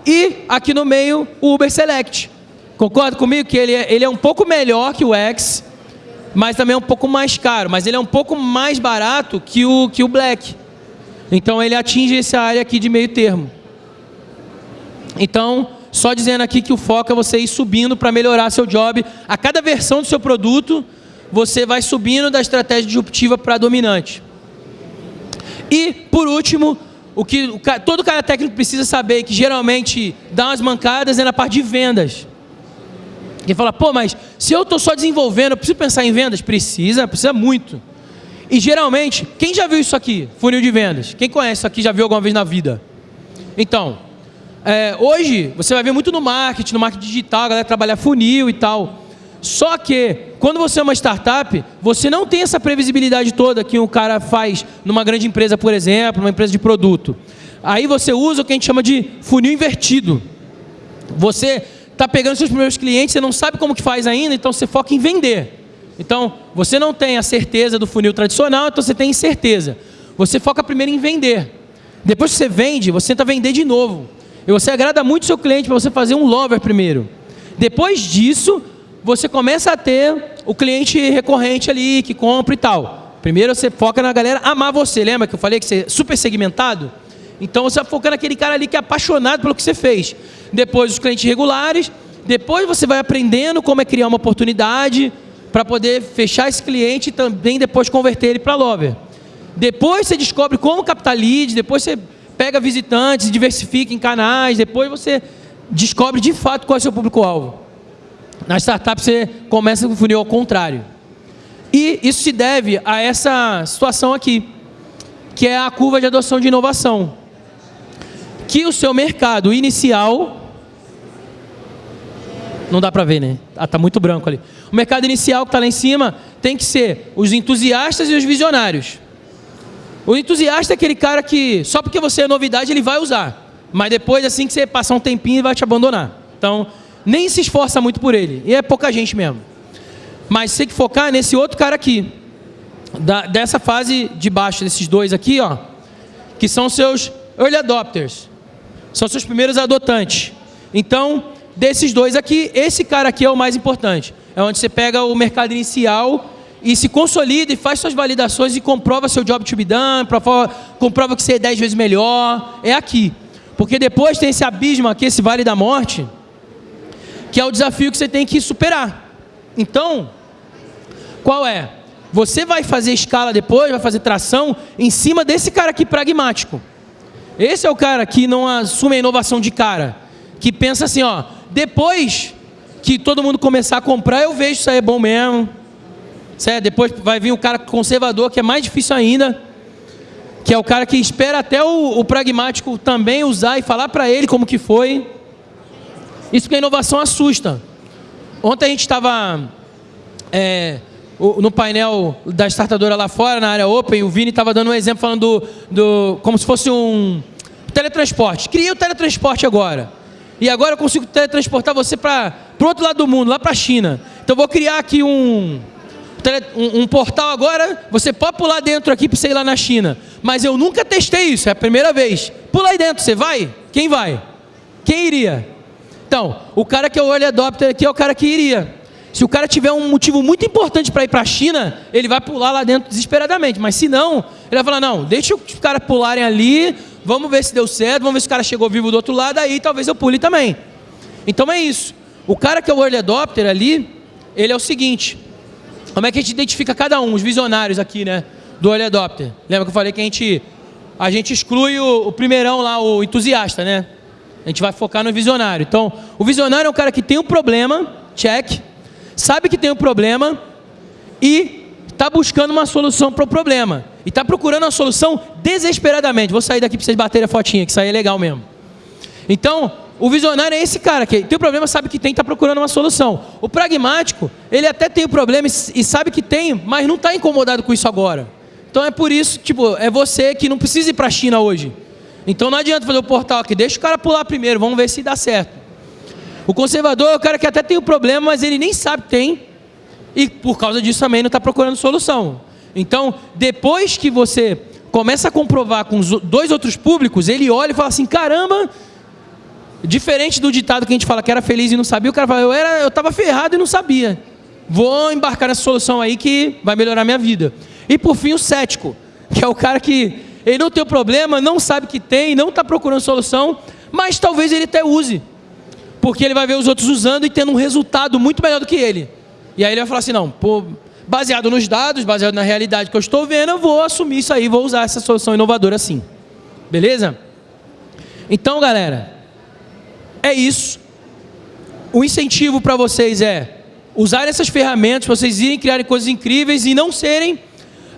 [SPEAKER 1] E aqui no meio, o Uber Select. Concorda comigo que ele é, ele é um pouco melhor que o X, mas também é um pouco mais caro. Mas ele é um pouco mais barato que o, que o Black. Então ele atinge essa área aqui de meio termo. Então, só dizendo aqui que o foco é você ir subindo para melhorar seu job. A cada versão do seu produto, você vai subindo da estratégia disruptiva para dominante. E, por último, o que todo cara técnico precisa saber, que geralmente dá umas mancadas, é na parte de vendas. Quem fala, pô, mas se eu estou só desenvolvendo, eu preciso pensar em vendas? Precisa, precisa muito. E geralmente, quem já viu isso aqui? Funil de vendas. Quem conhece isso aqui já viu alguma vez na vida? Então, é, hoje você vai ver muito no marketing, no marketing digital, a galera trabalhar funil e tal. Só que, quando você é uma startup, você não tem essa previsibilidade toda que o cara faz numa grande empresa, por exemplo, numa empresa de produto. Aí você usa o que a gente chama de funil invertido. Você está pegando seus primeiros clientes, você não sabe como que faz ainda, então você foca em vender. Então, você não tem a certeza do funil tradicional, então você tem incerteza. Você foca primeiro em vender. Depois que você vende, você tenta vender de novo. E você agrada muito seu cliente para você fazer um lover primeiro. Depois disso, você começa a ter o cliente recorrente ali, que compra e tal. Primeiro você foca na galera amar você. Lembra que eu falei que você é super segmentado? Então você foca naquele cara ali que é apaixonado pelo que você fez. Depois os clientes regulares. Depois você vai aprendendo como é criar uma oportunidade para poder fechar esse cliente e também depois converter ele para lover. Depois você descobre como captar depois você pega visitantes, diversifica em canais, depois você descobre de fato qual é o seu público-alvo. Na startup você começa com o funil ao contrário. E isso se deve a essa situação aqui, que é a curva de adoção de inovação. Que o seu mercado inicial... Não dá para ver, né? Ah, tá muito branco ali. O mercado inicial que está lá em cima tem que ser os entusiastas e os visionários. O entusiasta é aquele cara que, só porque você é novidade, ele vai usar. Mas depois, assim que você passar um tempinho, ele vai te abandonar. Então, nem se esforça muito por ele. E é pouca gente mesmo. Mas você tem que focar nesse outro cara aqui. Da, dessa fase de baixo, desses dois aqui, ó. Que são seus early adopters. São seus primeiros adotantes. Então, desses dois aqui, esse cara aqui é o mais importante. É onde você pega o mercado inicial e se consolida e faz suas validações e comprova seu job to be done, comprova, que você é 10 vezes melhor, é aqui. Porque depois tem esse abismo aqui, esse vale da morte, que é o desafio que você tem que superar. Então, qual é? Você vai fazer escala depois, vai fazer tração em cima desse cara aqui pragmático. Esse é o cara que não assume a inovação de cara, que pensa assim, ó, depois que todo mundo começar a comprar, eu vejo se é bom mesmo, Certo? Depois vai vir o cara conservador, que é mais difícil ainda, que é o cara que espera até o, o pragmático também usar e falar para ele como que foi. Isso que a inovação assusta. Ontem a gente estava é, no painel da startadora lá fora, na área open, o Vini estava dando um exemplo falando do, do, como se fosse um teletransporte. Criei o teletransporte agora. E agora eu consigo teletransportar você para o outro lado do mundo, lá para a China. Então vou criar aqui um, um, um, portal agora, você pode pular dentro aqui para você ir lá na China. Mas eu nunca testei isso, é a primeira vez. Pula aí dentro, você vai? Quem vai? Quem iria? Então, o cara que é o early adopter aqui é o cara que iria. Se o cara tiver um motivo muito importante para ir para a China, ele vai pular lá dentro desesperadamente. Mas se não, ele vai falar, não, deixa os caras pularem ali, vamos ver se deu certo, vamos ver se o cara chegou vivo do outro lado, aí talvez eu pule também. Então é isso. O cara que é o early adopter ali, ele é o seguinte, como é que a gente identifica cada um, os visionários aqui, né, do early adopter? Lembra que eu falei que a gente, a gente exclui o, o primeirão lá, o entusiasta, né? A gente vai focar no visionário. Então, o visionário é um cara que tem um problema, check, sabe que tem um problema e está buscando uma solução para o problema. E está procurando uma solução desesperadamente. Vou sair daqui para vocês baterem a fotinha, que isso aí é legal mesmo. Então, o visionário é esse cara que tem o problema, sabe que tem, está procurando uma solução. O pragmático, ele até tem o problema e sabe que tem, mas não está incomodado com isso agora. Então é por isso, tipo, é você que não precisa ir para a China hoje. Então não adianta fazer o portal aqui, deixa o cara pular primeiro, vamos ver se dá certo. O conservador é o cara que até tem o problema, mas ele nem sabe que tem, e por causa disso também não está procurando solução. Então, depois que você começa a comprovar com os dois outros públicos, ele olha e fala assim: caramba, diferente do ditado que a gente fala que era feliz e não sabia, o cara fala: eu era, eu estava ferrado e não sabia. Vou embarcar nessa solução aí que vai melhorar minha vida. E por fim, o cético, que é o cara que ele não tem o problema, não sabe que tem, não está procurando solução, mas talvez ele até use, porque ele vai ver os outros usando e tendo um resultado muito melhor do que ele. E aí ele vai falar assim, não, pô, baseado nos dados, baseado na realidade que eu estou vendo, eu vou assumir isso aí, vou usar essa solução inovadora assim. Beleza? Então, galera, é isso. O incentivo para vocês é usar essas ferramentas, vocês irem criarem coisas incríveis e não serem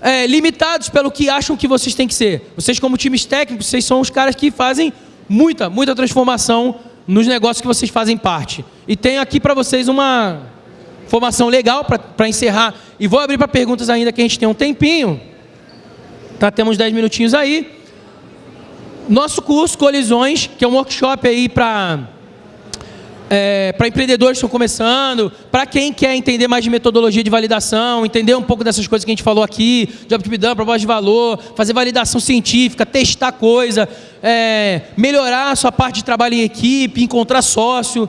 [SPEAKER 1] é, limitados pelo que acham que vocês têm que ser. Vocês, como times técnicos, vocês são os caras que fazem muita, muita transformação nos negócios que vocês fazem parte. E tenho aqui para vocês uma Formação legal para encerrar. E vou abrir para perguntas ainda que a gente tem um tempinho. Tá, temos 10 minutinhos aí. Nosso curso Colisões, que é um workshop aí para é, para empreendedores que estão começando, para quem quer entender mais de metodologia de validação, entender um pouco dessas coisas que a gente falou aqui, job to be proposta de valor, fazer validação científica, testar coisa, é, melhorar a sua parte de trabalho em equipe, encontrar sócio,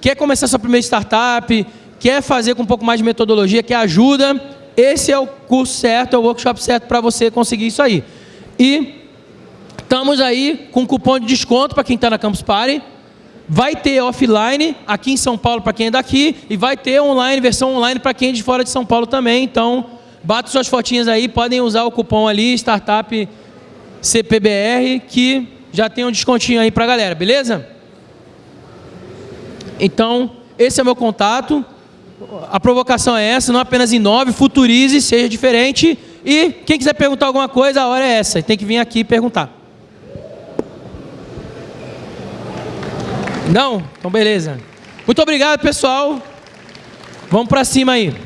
[SPEAKER 1] quer começar sua primeira startup, quer fazer com um pouco mais de metodologia, quer ajuda, esse é o curso certo, é o workshop certo para você conseguir isso aí. E estamos aí com cupom de desconto para quem está na Campus Party. Vai ter offline aqui em São Paulo para quem é daqui e vai ter online, versão online para quem é de fora de São Paulo também. Então, bata suas fotinhas aí, podem usar o cupom ali, Startup CPBR, que já tem um descontinho aí para a galera, beleza? Então, esse é o meu contato a provocação é essa, não apenas inove, futurize, seja diferente. E quem quiser perguntar alguma coisa, a hora é essa. Tem que vir aqui perguntar. Não? Então beleza. Muito obrigado, pessoal. Vamos para cima aí.